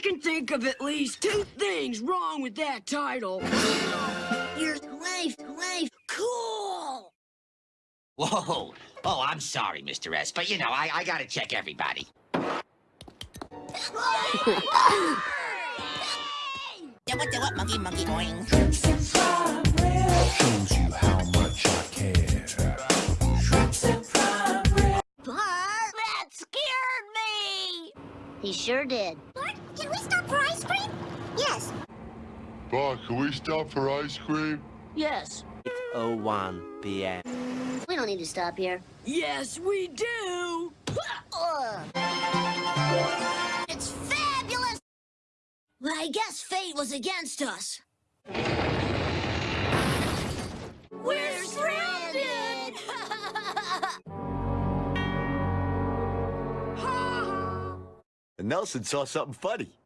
I can think of at least two things wrong with that title. Your life, life, cool. Whoa. Oh, I'm sorry, Mr. S, but you know, I, I gotta check everybody. Do what, what, monkey, monkey, boing. shows you how much I care. Bart! That scared me! He sure did. Bart, can we stop for ice cream? Yes. Bart, can we stop for ice cream? Yes. It's 01 p.m. We don't need to stop here. Yes, we do. It's fabulous! Well, I guess fate was against us. And Nelson saw something funny.